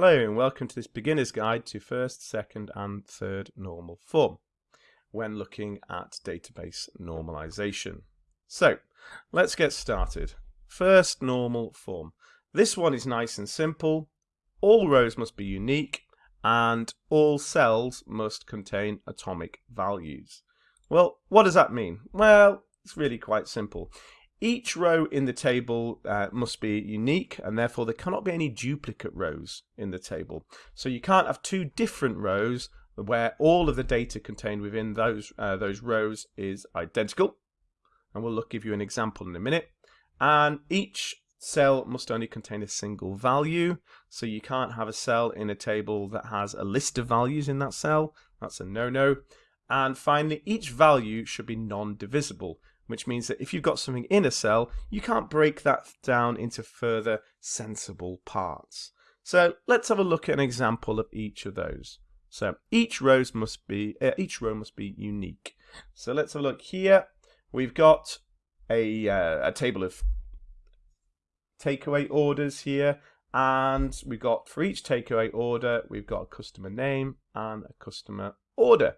Hello and welcome to this beginner's guide to first, second and third normal form when looking at database normalization. So let's get started. First normal form. This one is nice and simple. All rows must be unique and all cells must contain atomic values. Well, what does that mean? Well, it's really quite simple. Each row in the table uh, must be unique and therefore there cannot be any duplicate rows in the table. So you can't have two different rows where all of the data contained within those uh, those rows is identical. And we'll look, give you an example in a minute. And each cell must only contain a single value. So you can't have a cell in a table that has a list of values in that cell. That's a no-no. And finally, each value should be non-divisible which means that if you've got something in a cell, you can't break that down into further sensible parts. So let's have a look at an example of each of those. So each rows must be uh, each row must be unique. So let's have a look here. We've got a uh, a table of takeaway orders here, and we've got for each takeaway order we've got a customer name and a customer order.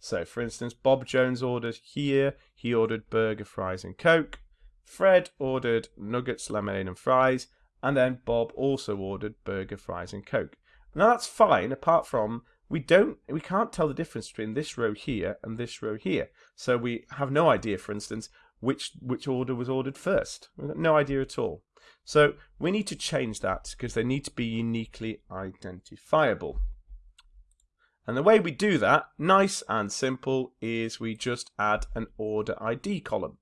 So for instance, Bob Jones ordered here, he ordered burger, fries and coke. Fred ordered nuggets, lemonade and fries. And then Bob also ordered burger, fries and coke. Now that's fine, apart from we don't we can't tell the difference between this row here and this row here. So we have no idea, for instance, which which order was ordered first. We've got no idea at all. So we need to change that because they need to be uniquely identifiable. And the way we do that, nice and simple, is we just add an order ID column.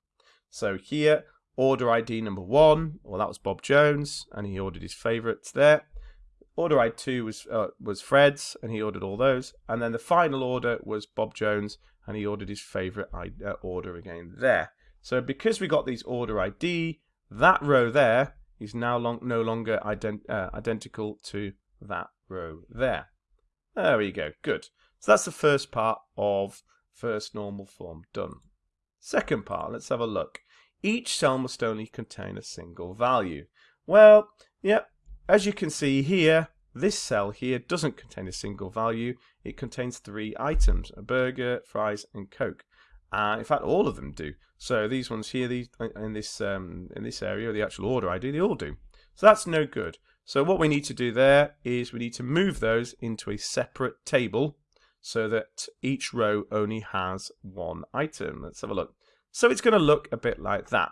So here, order ID number one, well that was Bob Jones, and he ordered his favourites there. Order ID two was uh, was Fred's, and he ordered all those. And then the final order was Bob Jones, and he ordered his favourite uh, order again there. So because we got these order ID, that row there is now long, no longer ident uh, identical to that row there. There we go, good. So that's the first part of first normal form done. Second part, let's have a look. Each cell must only contain a single value. Well, yeah, as you can see here, this cell here doesn't contain a single value. It contains three items, a burger, fries, and Coke. Uh, in fact, all of them do. So these ones here, these in this um, in this area, the actual order ID, they all do. So that's no good. So what we need to do there is we need to move those into a separate table so that each row only has one item. Let's have a look. So it's going to look a bit like that.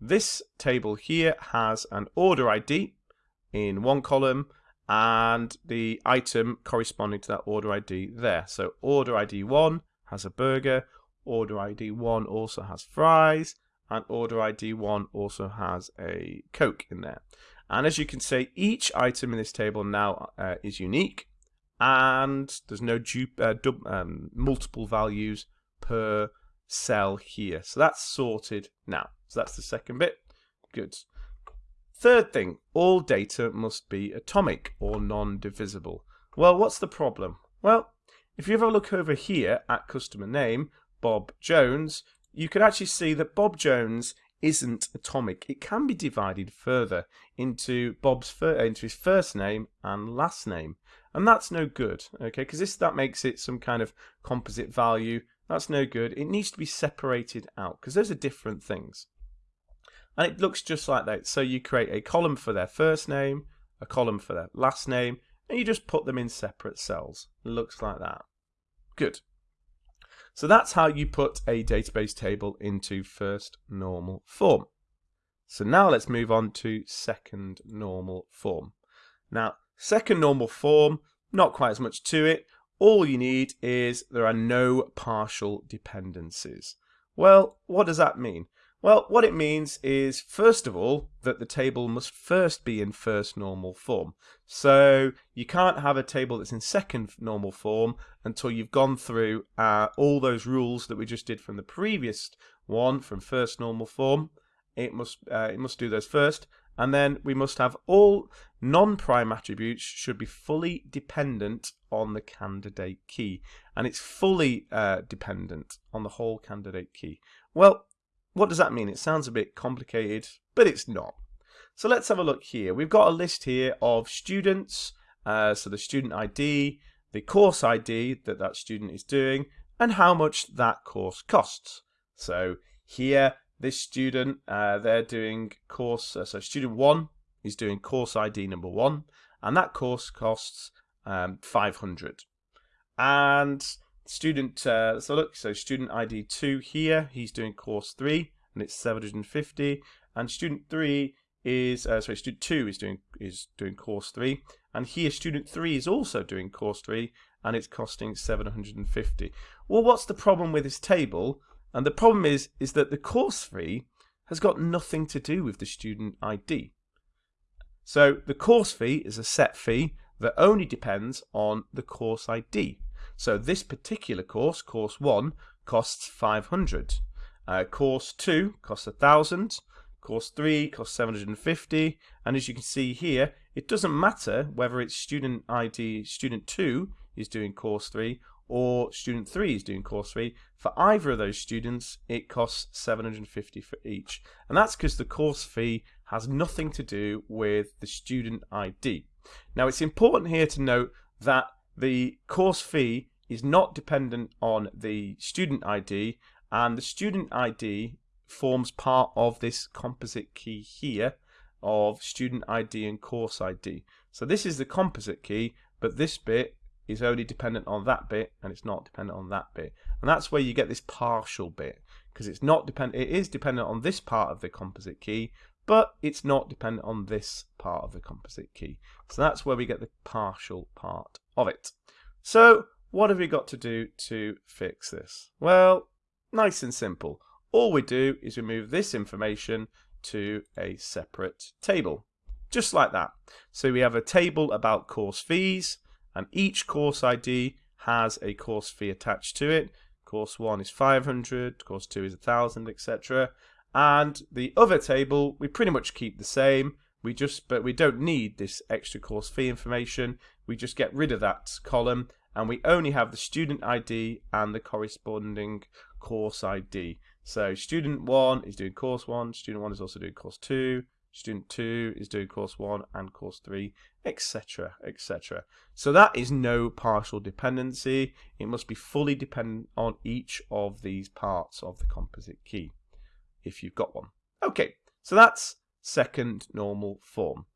This table here has an order ID in one column and the item corresponding to that order ID there. So order ID 1 has a burger, order ID 1 also has fries, and order ID 1 also has a Coke in there. And as you can see, each item in this table now uh, is unique and there's no uh, um, multiple values per cell here. So that's sorted now. So that's the second bit. Good. Third thing, all data must be atomic or non-divisible. Well, what's the problem? Well, if you have a look over here at customer name, Bob Jones, you can actually see that Bob Jones isn't atomic. It can be divided further into Bob's uh, into his first name and last name, and that's no good. Okay, because this that makes it some kind of composite value. That's no good. It needs to be separated out because those are different things. And it looks just like that. So you create a column for their first name, a column for their last name, and you just put them in separate cells. It looks like that. Good. So that's how you put a database table into first normal form. So now let's move on to second normal form. Now, second normal form, not quite as much to it. All you need is there are no partial dependencies. Well, what does that mean? Well, what it means is, first of all, that the table must first be in first normal form. So you can't have a table that's in second normal form until you've gone through uh, all those rules that we just did from the previous one from first normal form. It must uh, it must do those first, and then we must have all non-prime attributes should be fully dependent on the candidate key, and it's fully uh, dependent on the whole candidate key. Well, what does that mean? It sounds a bit complicated, but it's not. So let's have a look here. We've got a list here of students uh, so the student ID, the course ID that that student is doing, and how much that course costs. So here, this student, uh, they're doing course, uh, so student one is doing course ID number one, and that course costs um, 500. And student, uh, so look, so student ID two here, he's doing course three, and it's 750, and student three is uh, sorry, student two is doing is doing course three, and here student three is also doing course three, and it's costing 750. Well, what's the problem with this table? And the problem is is that the course fee has got nothing to do with the student ID. So the course fee is a set fee that only depends on the course ID. So this particular course, course 1, costs 500. Uh, course 2 costs 1000. Course 3 costs 750. And as you can see here, it doesn't matter whether it's student ID, student 2 is doing course 3 or student 3 is doing course 3. For either of those students, it costs 750 for each. And that's because the course fee has nothing to do with the student ID. Now it's important here to note that the course fee is not dependent on the student ID and the student ID forms part of this composite key here of student ID and course ID. So this is the composite key, but this bit is only dependent on that bit and it's not dependent on that bit. And that's where you get this partial bit because it's not dependent it is dependent on this part of the composite key, but it's not dependent on this part of the composite key. So that's where we get the partial part of it. So what have we got to do to fix this? Well, nice and simple. All we do is we move this information to a separate table. Just like that. So we have a table about course fees, and each course ID has a course fee attached to it. Course 1 is 500, course 2 is 1000, etc. And the other table, we pretty much keep the same. We just, but we don't need this extra course fee information. We just get rid of that column and we only have the student ID and the corresponding course ID. So student 1 is doing course 1, student 1 is also doing course 2, student 2 is doing course 1 and course 3, etc, etc. So that is no partial dependency. It must be fully dependent on each of these parts of the composite key if you've got one. Okay, so that's second normal form.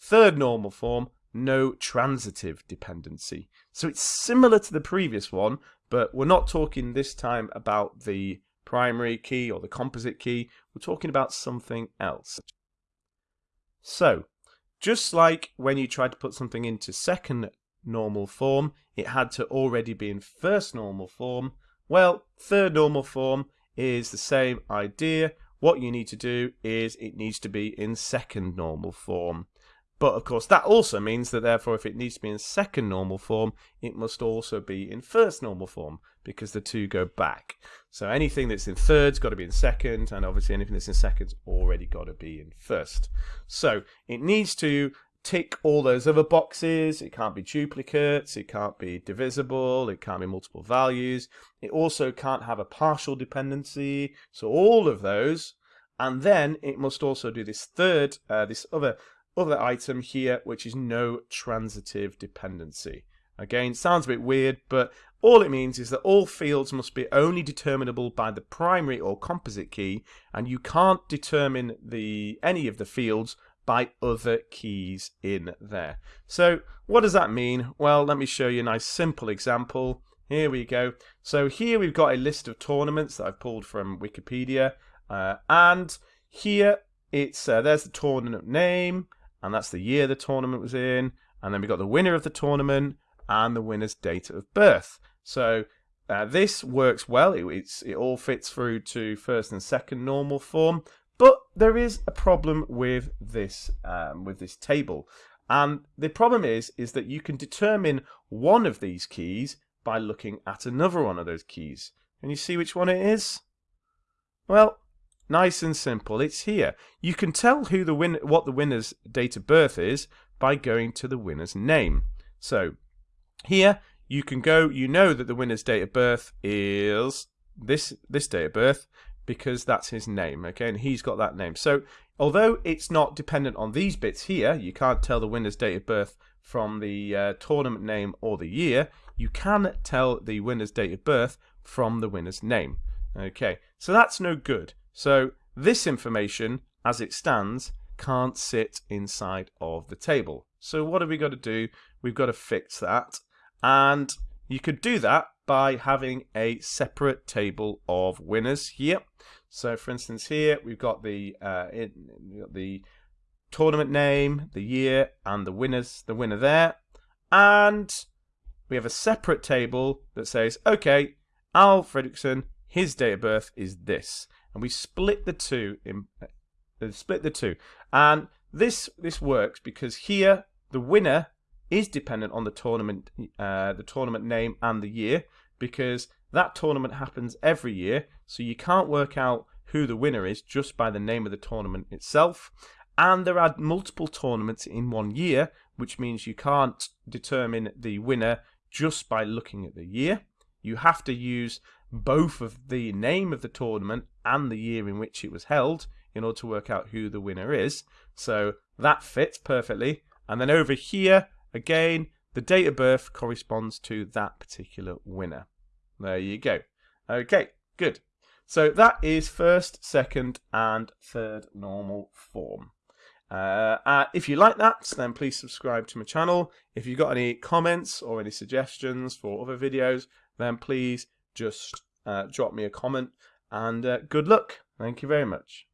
Third normal form, no transitive dependency. So it's similar to the previous one, but we're not talking this time about the primary key or the composite key. We're talking about something else. So, just like when you tried to put something into second normal form, it had to already be in first normal form. Well, third normal form is the same idea. What you need to do is it needs to be in second normal form. But of course, that also means that therefore, if it needs to be in second normal form, it must also be in first normal form because the two go back. So anything that's in third's got to be in second, and obviously anything that's in second's already got to be in first. So it needs to tick all those other boxes. It can't be duplicates. It can't be divisible. It can't be multiple values. It also can't have a partial dependency. So all of those. And then it must also do this third, uh, this other other item here, which is no transitive dependency. Again, sounds a bit weird, but all it means is that all fields must be only determinable by the primary or composite key, and you can't determine the any of the fields by other keys in there. So what does that mean? Well, let me show you a nice simple example. Here we go. So here we've got a list of tournaments that I've pulled from Wikipedia. Uh, and here it's uh, there's the tournament name, and that's the year the tournament was in. And then we've got the winner of the tournament and the winner's date of birth. So uh, this works well. It, it all fits through to first and second normal form. But there is a problem with this um, with this table, and the problem is is that you can determine one of these keys by looking at another one of those keys. Can you see which one it is? Well, nice and simple. It's here. You can tell who the win what the winner's date of birth is by going to the winner's name. So here you can go. You know that the winner's date of birth is this this date of birth because that's his name, okay, and he's got that name. So although it's not dependent on these bits here, you can't tell the winner's date of birth from the uh, tournament name or the year, you can tell the winner's date of birth from the winner's name. Okay, so that's no good. So this information, as it stands, can't sit inside of the table. So what have we got to do? We've got to fix that. And you could do that by having a separate table of winners here. So for instance here we've got the uh, the tournament name, the year, and the winners, the winner there. And we have a separate table that says, okay, Al Fredrickson, his date of birth is this. And we split the two in uh, split the two. And this this works because here the winner is dependent on the tournament uh, the tournament name and the year because that tournament happens every year so you can't work out who the winner is just by the name of the tournament itself. And there are multiple tournaments in one year which means you can't determine the winner just by looking at the year. You have to use both of the name of the tournament and the year in which it was held in order to work out who the winner is. So that fits perfectly. And then over here again the date of birth corresponds to that particular winner there you go okay good so that is first second and third normal form uh, uh, if you like that, then please subscribe to my channel. If you've got any comments or any suggestions for other videos, then please just uh, drop me a comment. And uh, good luck. Thank you very much.